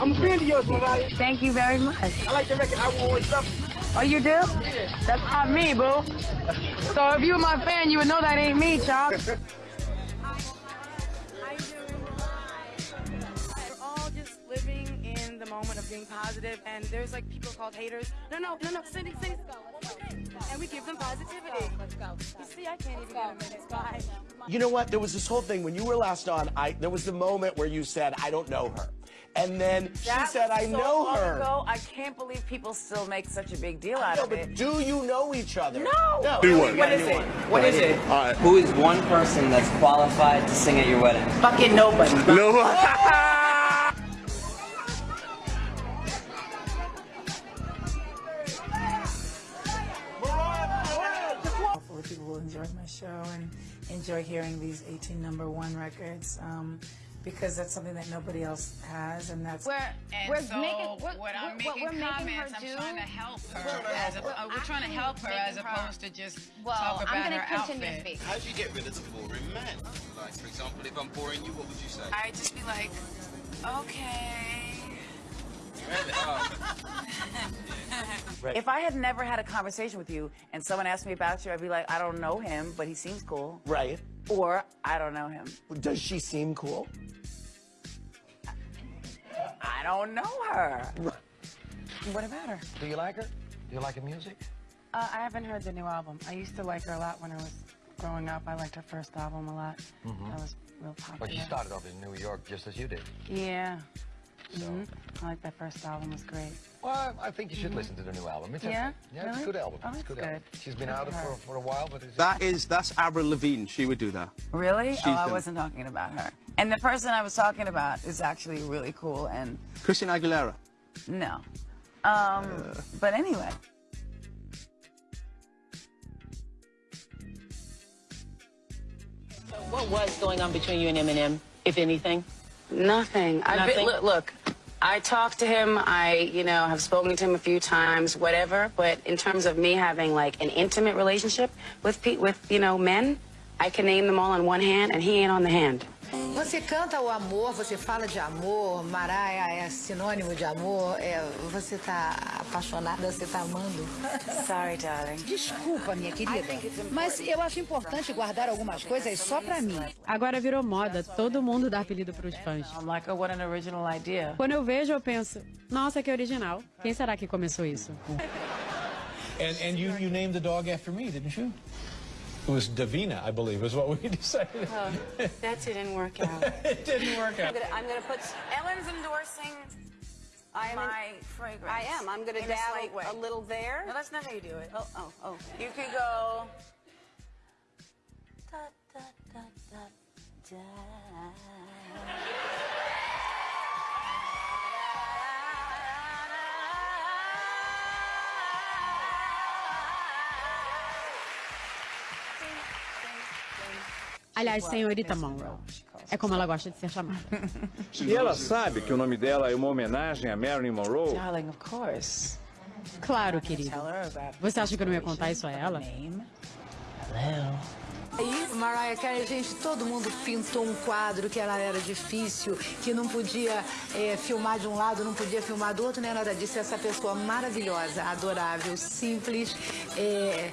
I'm a friend of yours, Mariah. Thank you very much. I like the record I Will Always Love You. Oh, you do? That's not me, boo. So if you were my fan, you would know that ain't me, Chop. We're all just living in the moment of being positive, and there's like people called haters. No, no, no, no, Cindy, Cindy. And we give them positivity. Let's go. You see, I can't even get a minute. Bye. You know what? There was this whole thing when you were last on. I there was the moment where you said, "I don't know her," and then she That said, was "I so know long her." Ago. I can't believe people still make such a big deal out No, of but it. do you know each other? No. No. Do what? What is it? What is it? All right. Who is one person that's qualified to sing at your wedding? Fucking nobody. No. Hopefully people will enjoy my show and enjoy hearing these 18 number one records um, because that's something that nobody else has and that's We're, And we're so making, we're, what I'm we're, what making we're making comments, her I'm do. trying to help her. We're- as a, we're uh, we're trying to help her as making her- opposed to just Well, talk about I'm her gonna continue outfit. speak. How do you get rid of the boring man? Like, for example, if I'm boring you, what would you say? I'd just be like, okay. Oh, If I had never had a conversation with you and someone asked me about you, I'd be like, I don't know him, but he seems cool. Right. Or I don't know him. Does she seem cool? I don't know her. What about her? Do you like her? Do you like her music? Uh, I haven't heard the new album. I used to like her a lot when I was growing up. I liked her first album a lot. That was real popular. But she started off in New York just as you did. Yeah. So, Mhm. I like that first album. Was great. well, I think you should listen to the new album. It's Yeah? okay. Yeah, it's a good album. Oh, it's good, good. album. She's been Good out for for, a while, but it's That is that's Avril Lavigne. She would do that. Really? She's oh, I wasn't talking about her. And the person I was talking about is actually really cool and Christina Aguilera. no. Um, but anyway. What was going on between you and Eminem, if anything? Nothing. I've Nothing? Been, look, look, I talked to him. I, you know, have spoken to him a few times, whatever. But in terms of me having like an intimate relationship with pe- with you know men, I can name them all on one hand, and he ain't on the hand. Você canta o amor, você fala de amor, Mariah é sinônimo de amor, é, você tá apaixonada, você tá amando. Sorry, darling. Desculpa, minha querida, mas eu acho importante guardar algumas coisas só pra mim. Agora virou moda, todo mundo dá apelido pros fãs. I'm like, oh, what an original idea. Quando eu vejo, eu penso, nossa, que original. Quem será que começou isso? And and you you named the dog after me, didn't you? It was Davina, I believe, is what we decided. Oh, that didn't work out. it didn't work out. I'm gonna put. Ellen's endorsing I am. my fragrance. I am. I'm gonna in a dab a little there. No, that's not how you do it. Oh, oh, oh. You could go. Aliás, senhorita Monroe. É como ela gosta de ser chamada. E ela sabe que o nome dela é uma homenagem a Marilyn Monroe? Darling, of course. Claro, querido. Você acha que eu não ia contar isso a ela? Aí, Mariah Carey, gente, todo mundo pintou um quadro que ela era difícil, que não podia é, filmar de um lado, não podia filmar do outro, nem nada disso. Essa pessoa maravilhosa, adorável, simples, é,